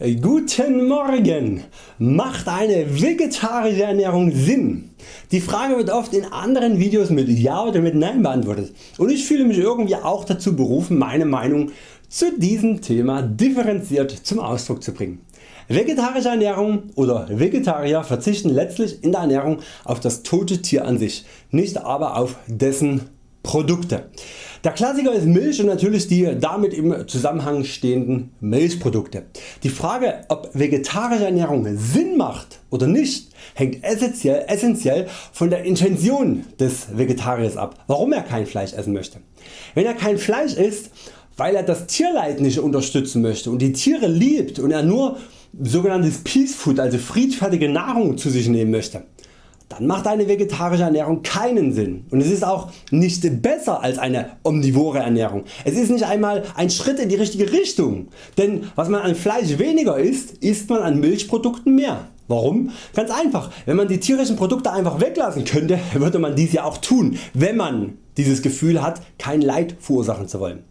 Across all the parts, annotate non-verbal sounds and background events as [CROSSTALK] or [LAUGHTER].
Guten Morgen! Macht eine vegetarische Ernährung Sinn? Die Frage wird oft in anderen Videos mit Ja oder mit Nein beantwortet und ich fühle mich irgendwie auch dazu berufen meine Meinung zu diesem Thema differenziert zum Ausdruck zu bringen. Vegetarische Ernährung oder Vegetarier verzichten letztlich in der Ernährung auf das tote Tier an sich, nicht aber auf dessen Produkte. Der Klassiker ist Milch und natürlich die damit im Zusammenhang stehenden Milchprodukte. Die Frage ob vegetarische Ernährung Sinn macht oder nicht hängt essentiell, essentiell von der Intention des Vegetariers ab, warum er kein Fleisch essen möchte. Wenn er kein Fleisch isst, weil er das Tierleid nicht unterstützen möchte und die Tiere liebt und er nur sogenanntes Peace Food, also friedfertige Nahrung zu sich nehmen möchte, dann macht eine vegetarische Ernährung keinen Sinn und es ist auch nicht besser als eine omnivore Ernährung. Es ist nicht einmal ein Schritt in die richtige Richtung, denn was man an Fleisch weniger isst, isst man an Milchprodukten mehr. Warum? Ganz einfach, wenn man die tierischen Produkte einfach weglassen könnte, [LAUGHS] würde man dies ja auch tun, wenn man dieses Gefühl hat kein Leid verursachen zu wollen.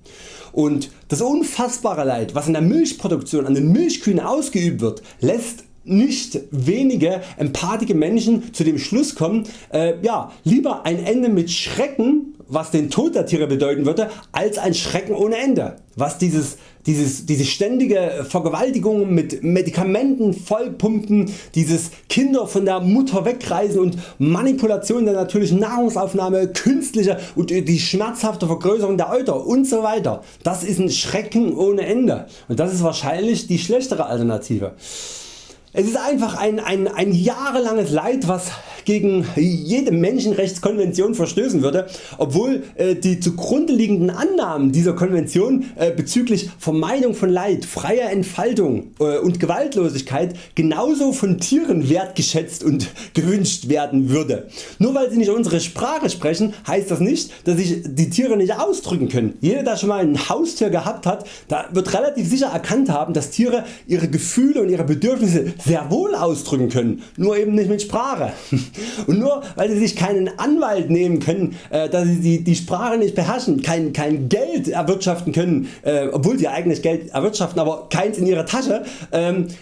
Und das unfassbare Leid was in der Milchproduktion an den Milchkühen ausgeübt wird, lässt nicht wenige empathische Menschen zu dem Schluss kommen, äh, ja, lieber ein Ende mit Schrecken was den Tod der Tiere bedeuten würde, als ein Schrecken ohne Ende. Was dieses, dieses, diese ständige Vergewaltigung mit Medikamenten vollpumpen, dieses Kinder von der Mutter wegreißen und Manipulation der natürlichen Nahrungsaufnahme, künstliche und die schmerzhafte Vergrößerung der Euter und so weiter. Das ist ein Schrecken ohne Ende und das ist wahrscheinlich die schlechtere Alternative. Es ist einfach ein, ein, ein jahrelanges Leid was gegen jede Menschenrechtskonvention verstößen würde, obwohl äh, die zugrunde liegenden Annahmen dieser Konvention äh, bezüglich Vermeidung von Leid, freier Entfaltung äh, und Gewaltlosigkeit genauso von Tieren wertgeschätzt und gewünscht werden würde. Nur weil sie nicht unsere Sprache sprechen heißt das nicht dass sich die Tiere nicht ausdrücken können. Jeder der schon mal ein Haustier gehabt hat da wird relativ sicher erkannt haben dass Tiere ihre Gefühle und ihre Bedürfnisse sehr wohl ausdrücken können, nur eben nicht mit Sprache. [LAUGHS] Und nur weil sie sich keinen Anwalt nehmen können, äh, dass sie die, die Sprache nicht beherrschen, kein, kein Geld erwirtschaften können, äh, obwohl sie eigenes Geld erwirtschaften, aber keins in ihrer Tasche, ähm, äh,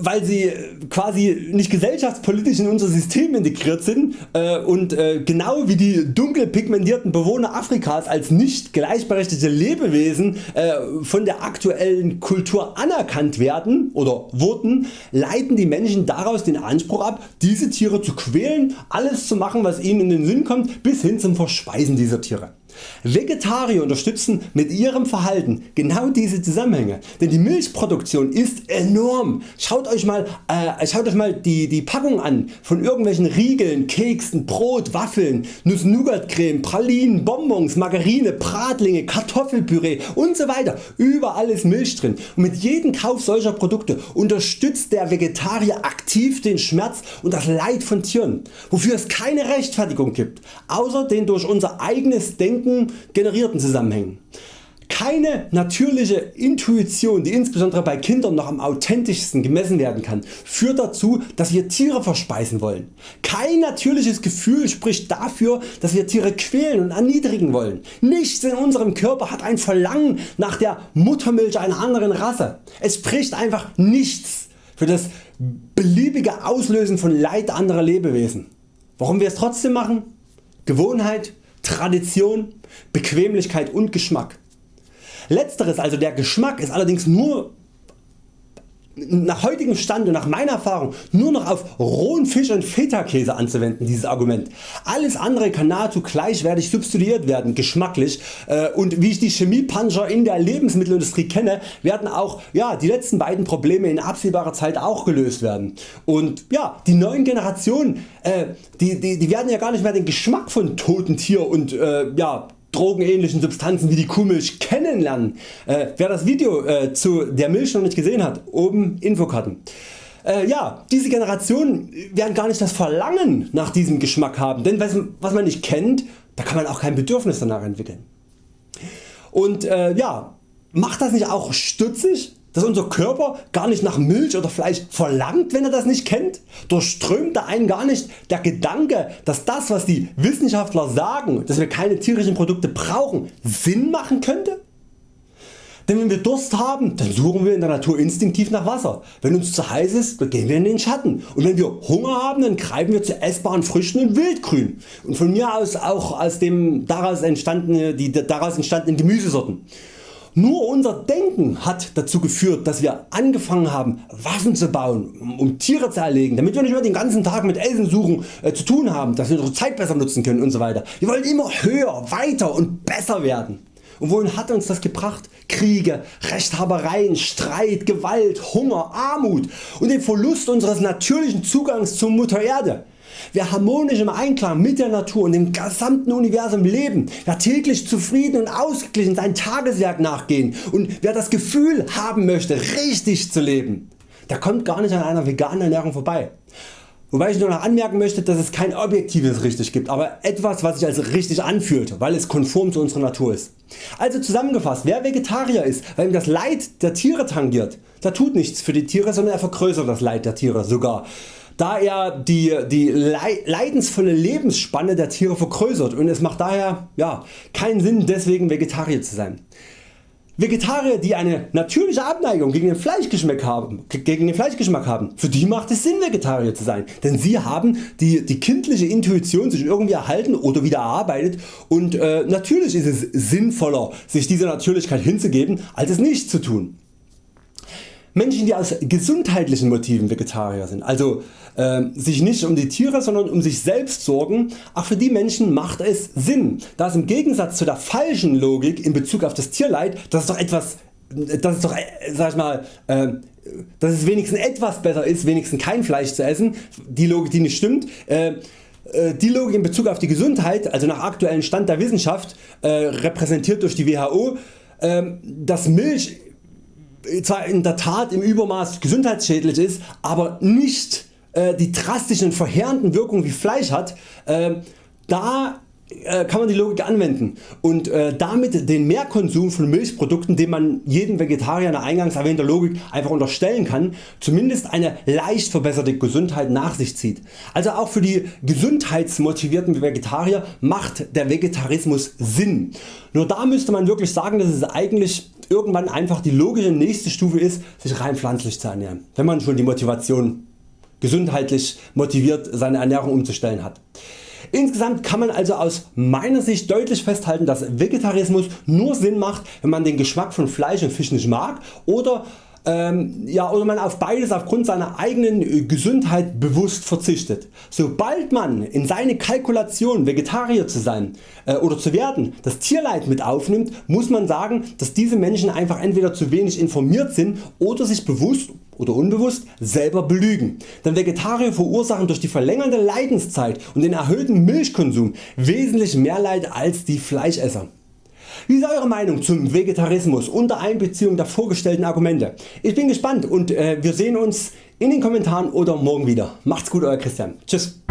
weil sie quasi nicht gesellschaftspolitisch in unser System integriert sind äh, und äh, genau wie die dunkel pigmentierten Bewohner Afrikas als nicht gleichberechtigte Lebewesen von der aktuellen Kultur anerkannt werden oder wurden, leiten die Menschen daraus den Anspruch ab diese Tiere zu quälen, alles zu machen was ihnen in den Sinn kommt bis hin zum Verspeisen dieser Tiere. Vegetarier unterstützen mit ihrem Verhalten genau diese Zusammenhänge, denn die Milchproduktion ist enorm. Schaut Euch mal, äh, schaut euch mal die, die Packung an von irgendwelchen Riegeln, Keksen, Brot, Waffeln, Nuss-Nougat-Creme, Pralinen, Bonbons, Margarine, Bratlinge, Kartoffelpüree und so weiter. Überall ist Milch drin und mit jedem Kauf solcher Produkte unterstützt der Vegetarier aktiv den Schmerz und das Leid von Tieren, wofür es keine Rechtfertigung gibt, außer den durch unser eigenes Denken Denken generierten Zusammenhängen. Keine natürliche Intuition die insbesondere bei Kindern noch am authentischsten gemessen werden kann führt dazu dass wir Tiere verspeisen wollen. Kein natürliches Gefühl spricht dafür dass wir Tiere quälen und erniedrigen wollen. Nichts in unserem Körper hat ein Verlangen nach der Muttermilch einer anderen Rasse. Es spricht einfach nichts für das beliebige Auslösen von Leid anderer Lebewesen. Warum wir es trotzdem machen? Gewohnheit, Tradition, Bequemlichkeit und Geschmack. Letzteres also der Geschmack ist allerdings nur nach heutigem Stand und nach meiner Erfahrung nur noch auf rohen Fisch und Feta Käse anzuwenden dieses Argument. Alles andere kann nahezu gleichwertig substituiert werden geschmacklich äh, und wie ich die Chemiepuncher in der Lebensmittelindustrie kenne werden auch ja, die letzten beiden Probleme in absehbarer Zeit auch gelöst werden. Und ja, die neuen Generationen äh, die, die, die werden ja gar nicht mehr den Geschmack von toten Tier und äh, ja, drogenähnlichen Substanzen wie die Kuhmilch kennenlernen. Äh, wer das Video äh, zu der Milch noch nicht gesehen hat, oben Infokarten. Äh, ja, diese Generation werden gar nicht das Verlangen nach diesem Geschmack haben, denn was, was man nicht kennt, da kann man auch kein Bedürfnis danach entwickeln. Und äh, ja, macht das nicht auch stutzig? Dass unser Körper gar nicht nach Milch oder Fleisch verlangt wenn er das nicht kennt? Durchströmt da einen gar nicht der Gedanke dass das was die Wissenschaftler sagen, dass wir keine tierischen Produkte brauchen Sinn machen könnte? Denn wenn wir Durst haben, dann suchen wir in der Natur instinktiv nach Wasser. Wenn uns zu heiß ist, dann gehen wir in den Schatten. Und wenn wir Hunger haben, dann greifen wir zu essbaren Früchten und Wildgrün. Und von mir aus auch aus dem daraus entstandene, die daraus entstandenen Gemüsesorten. Nur unser Denken hat dazu geführt, dass wir angefangen haben Waffen zu bauen, um Tiere zu erlegen, damit wir nicht mehr den ganzen Tag mit Essen suchen äh, zu tun haben, dass wir unsere Zeit besser nutzen können usw. So wir wollen immer höher, weiter und besser werden. Und wohin hat uns das gebracht? Kriege, Rechthabereien, Streit, Gewalt, Hunger, Armut und den Verlust unseres natürlichen Zugangs zur Mutter Erde. Wer harmonisch im Einklang mit der Natur und dem gesamten Universum leben, wer täglich zufrieden und ausgeglichen sein Tageswerk nachgehen und wer das Gefühl haben möchte richtig zu leben, der kommt gar nicht an einer veganen Ernährung vorbei. Wobei ich nur noch anmerken möchte, dass es kein objektives richtig gibt, aber etwas was sich als richtig anfühlt, weil es konform zu unserer Natur ist. Also zusammengefasst, wer Vegetarier ist, weil ihm das Leid der Tiere tangiert, der tut nichts für die Tiere, sondern er vergrößert das Leid der Tiere sogar da er die, die leidensvolle Lebensspanne der Tiere vergrößert und es macht daher ja, keinen Sinn deswegen Vegetarier zu sein. Vegetarier die eine natürliche Abneigung gegen den, Fleischgeschmack haben, gegen den Fleischgeschmack haben, für die macht es Sinn Vegetarier zu sein, denn sie haben die, die kindliche Intuition sich irgendwie erhalten oder wieder erarbeitet und äh, natürlich ist es sinnvoller sich dieser Natürlichkeit hinzugeben als es nicht zu tun. Menschen die aus gesundheitlichen Motiven Vegetarier sind, also äh, sich nicht um die Tiere sondern um sich selbst sorgen, auch für die Menschen macht es Sinn, da es im Gegensatz zu der falschen Logik in Bezug auf das Tierleid, das ist doch etwas, das ist doch, äh, sag ich mal, äh, dass es wenigstens etwas besser ist, wenigstens kein Fleisch zu essen, die Logik die nicht stimmt, äh, äh die Logik in Bezug auf die Gesundheit, also nach aktuellem Stand der Wissenschaft, äh, repräsentiert durch die WHO, ähm, dass Milch zwar in der Tat im Übermaß gesundheitsschädlich ist, aber nicht äh, die drastischen verheerenden Wirkungen wie Fleisch hat, äh, da kann man die Logik anwenden und äh, damit den Mehrkonsum von Milchprodukten den man jedem Vegetarier nach eingangs erwähnter Logik einfach unterstellen kann, zumindest eine leicht verbesserte Gesundheit nach sich zieht. Also auch für die gesundheitsmotivierten Vegetarier macht der Vegetarismus Sinn. Nur da müsste man wirklich sagen dass es eigentlich irgendwann einfach die logische nächste Stufe ist sich rein pflanzlich zu ernähren, wenn man schon die Motivation gesundheitlich motiviert seine Ernährung umzustellen hat. Insgesamt kann man also aus meiner Sicht deutlich festhalten dass Vegetarismus nur Sinn macht wenn man den Geschmack von Fleisch und Fisch nicht mag oder ähm, ja, oder man auf beides aufgrund seiner eigenen äh, Gesundheit bewusst verzichtet. Sobald man in seine Kalkulation Vegetarier zu sein äh, oder zu werden das Tierleid mit aufnimmt, muss man sagen dass diese Menschen einfach entweder zu wenig informiert sind oder sich bewusst oder unbewusst selber belügen. Denn Vegetarier verursachen durch die verlängerte Leidenszeit und den erhöhten Milchkonsum wesentlich mehr Leid als die Fleischesser. Wie ist Eure Meinung zum Vegetarismus unter Einbeziehung der vorgestellten Argumente? Ich bin gespannt und äh, wir sehen uns in den Kommentaren oder morgen wieder. Macht's gut Euer Christian. Tschüss.